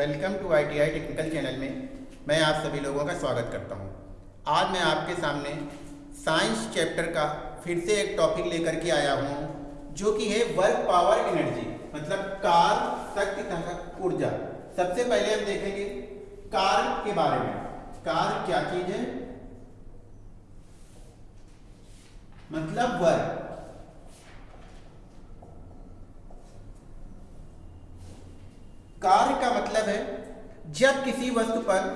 Welcome to I T I technical channel में मैं आप सभी लोगों का स्वागत करता हूँ। आज मैं आपके सामने साइंस चैप्टर का फिर से एक टॉपिक लेकर के आया हूँ, जो कि है वर्क पावर एनर्जी मतलब कार शक्ति तथा ऊर्जा। सबसे पहले हम देखेंगे कार के बारे में। कार क्या चीज़ है? मतलब वर्क। कार्य का जब किसी वस्तु पर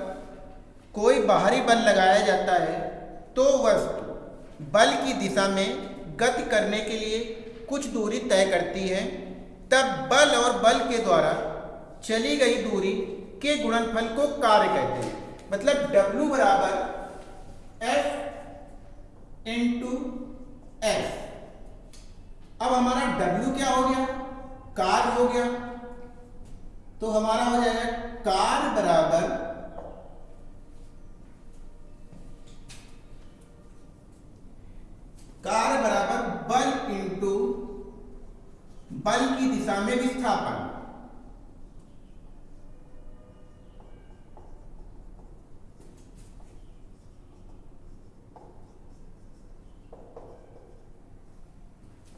कोई बाहरी बल लगाया जाता है तो वस्तु बल की दिशा में गति करने के लिए कुछ दूरी तय करती है। तब बल और बल के द्वारा चली गई दूरी के गुणनफल को कार्य कहते हैं। मतलब W बराबर एफ़ इंटू एस अब हमारा W क्या हो गया? कार्य हो गया। तो हमारा हो जाएगा कार बराबर कार बराबर बल इंटू बल की दिशा में विस्थापन।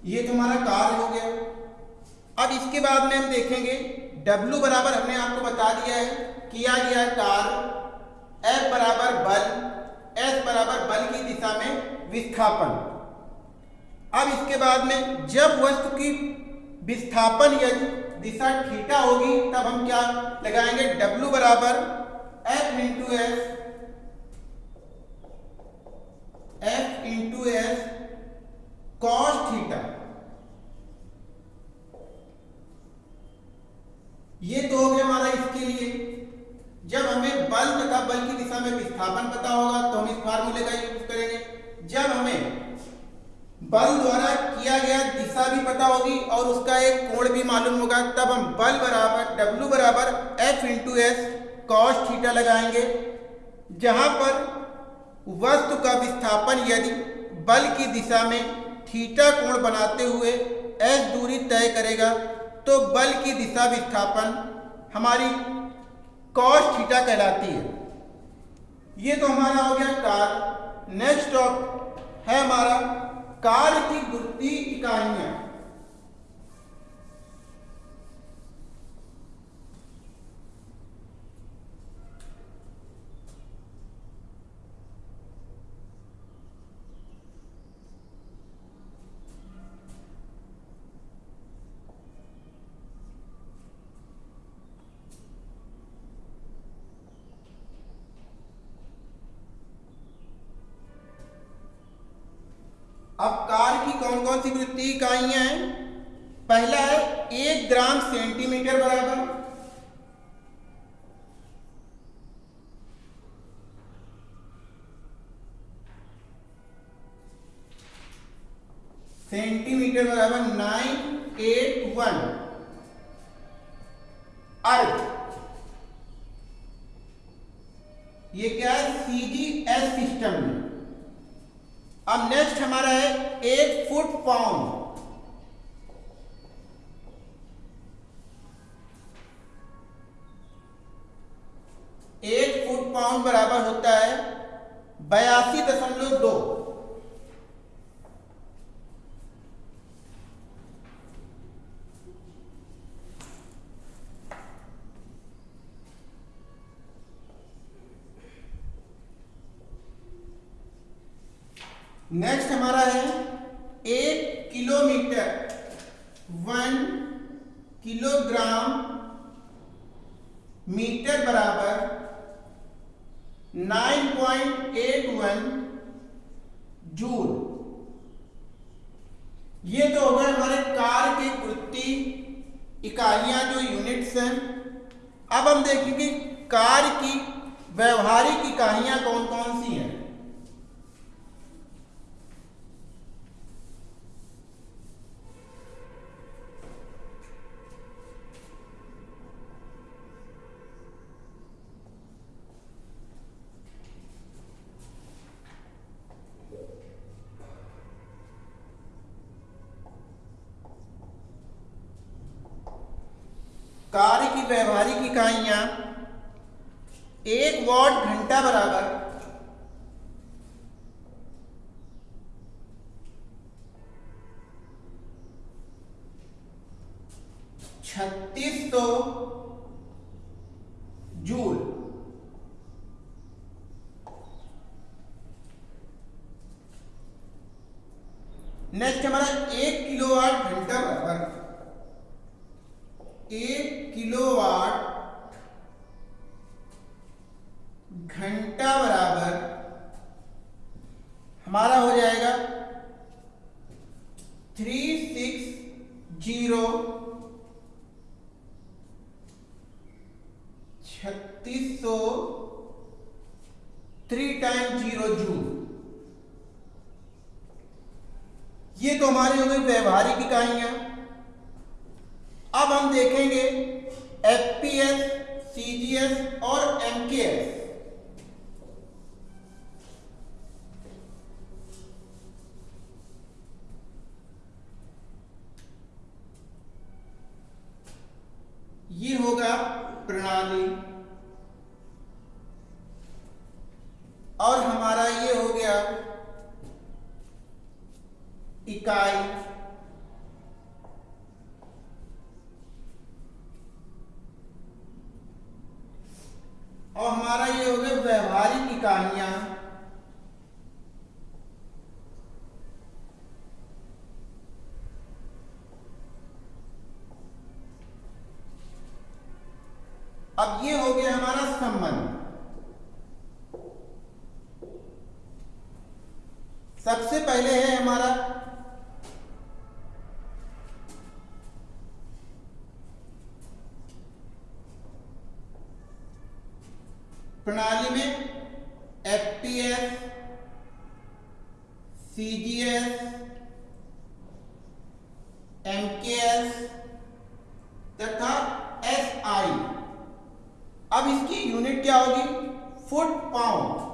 ये तुम्हारा कार्य हो गया। अब इसके बाद में हम देखेंगे W बराबर हमने आपको बता दिया है, किया गया कार्य F बराबर बल, S बराबर बल की दिशा में विस्थापन। अब इसके बाद में जब वस्तु की विस्थापन यदि दिशा थीटा होगी, तब हम क्या लगाएँगे? W बराबर F into S F into S cos theta ये तो हो गया हमारा इसके लिए जब हमें बल तथा बल की दिशा में विस्थापन पता होगा तो हम इस फार्मूले का यूज़ करेंगे जब हमें बल द्वारा किया गया दिशा भी पता उसका एक कोण भी मालूम होगा, तब हम बल बराबर, W बराबर F into S cos theta लगाएँगे। जहाँ पर वस्तु का विस्थापन यदि बल की दिशा में थीटा कोण बनाते हुए S दूरी तय करेगा तो बल की दिशा विस्थापन हमारी कॉस थीटा कहलाती है। ये तो हमारा हो गया कार। नेक्स्ट है हमारा कार की गुरुत्वीय इकाइयाँ अब कार की कौन कौन सी वृत्तीय इकाइयाँ हैं? पहला है एक ग्राम सेंटीमीटर बराबर। सेंटीमीटर बराबर नाइन एट वन। अर्थ। ये क्या है? सीजीएस सिस्टम में। अब नेक्स्ट हमारा है एक फुट पाउंड एक फुट पाउंड बराबर होता है बयासी दशमलव दो नेक्स्ट हमारा है एक किलोमीटर वन किलोग्राम मीटर बराबर nine point eight one joule. ये तो हो गए हमारे कार के गुरुत्वी इकाइयाँ जो यूनिट्स हैं। अब हम देखेंगे कार की, व्यवहारिक इकाइयाँ कौन कौन सी हैं। कार्य की व्यवहारिक इकाइयाँ, एक वॉट घंटा बराबर। छत्तीस सौ जूल। नेक्स्ट हमारा एक किलोवाट घंटा बराबर। एक किलोवाट घंटा बराबर हमारा हो जाएगा थ्री सिक्स ज़ीरो छत्तीस सौ थ्री टाइम ज़ीरो जूल ये तो हमारी हो गई व्यवहारिक इकाइयाँ। अब हम देखेंगे एफपीएस, सीजीएस और एमकेएस ये होगा प्रणाली और हमारा ये हो गया इकाई और हमारा ये हो गया इकाइयाँ अब ये हो गया हमारा संबंध। सबसे पहले है हमारा प्रणाली। एफपीएस सीजीएस एमकेएस तथा एसआई अब इसकी यूनिट क्या होगी? फुट पाउंड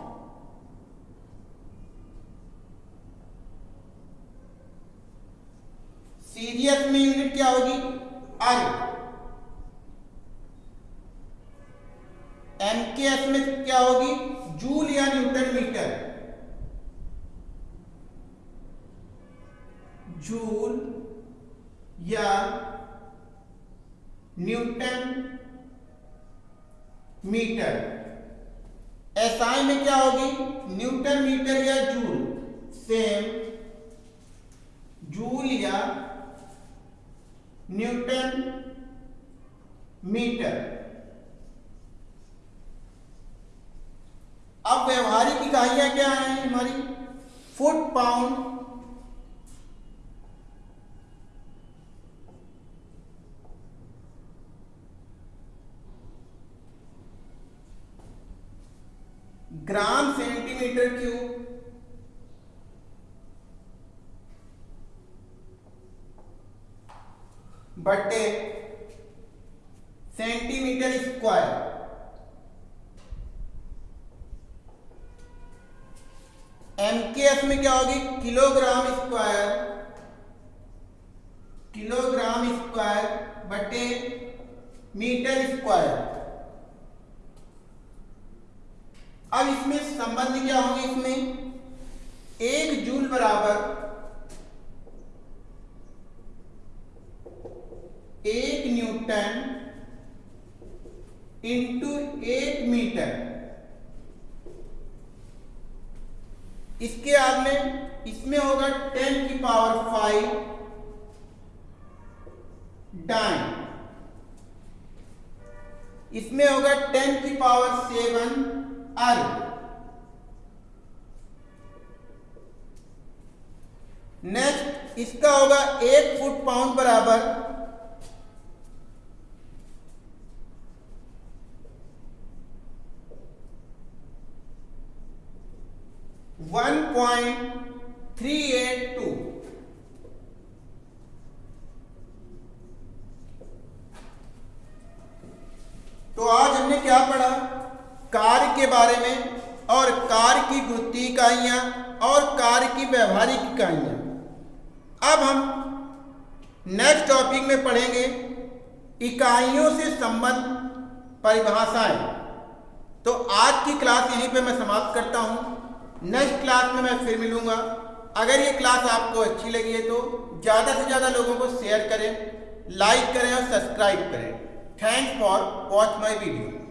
सीजीएस में यूनिट क्या होगी? अर्ग एमकेएस में क्या होगी? Newton metre. एसआई में क्या होगी? न्यूटन मीटर या जूल? सेम जूल या न्यूटन मीटर। अब व्यवहारिक इकाइयाँ क्या है हमारी? Foot pound gram centimetre cube बटे सेंटीमीटर स्क्वायर। एमकेएस में क्या होगी? किलोग्राम स्क्वायर किलोग्राम स्क्वायर बटे मीटर स्क्वायर। अब इसमें संबंध क्या होंगे इसमें? एक जूल बराबर एक न्यूटन इंटू एक मीटर। इसके बाद में इसमें होगा टेन की पावर फाइव डाइन। इसमें होगा टेन की पावर सेवन अर्ग नेक्स्ट इसका होगा एक फुट पाउंड बराबर। One point three eight two तो आज हमने क्या पढ़ा? के बारे में, और कार्य की गुरुत्वीय इकाइयाँ, और कार्य की व्यवहारिक इकाइयाँ। अब हम नेक्स्ट टॉपिक में पढ़ेंगे इकाइयों से संबंध परिभाषाएँ। तो आज की क्लास यहीं पे मैं समाप्त करता हूँ। नेक्स्ट क्लास में मैं फिर मिलूँगा। अगर ये क्लास आपको अच्छी लगी है तो ज़्यादा से ज़्यादा लोगों को शेयर करें लाइक करें और सब्सक्राइब करें। Thanks for watch my video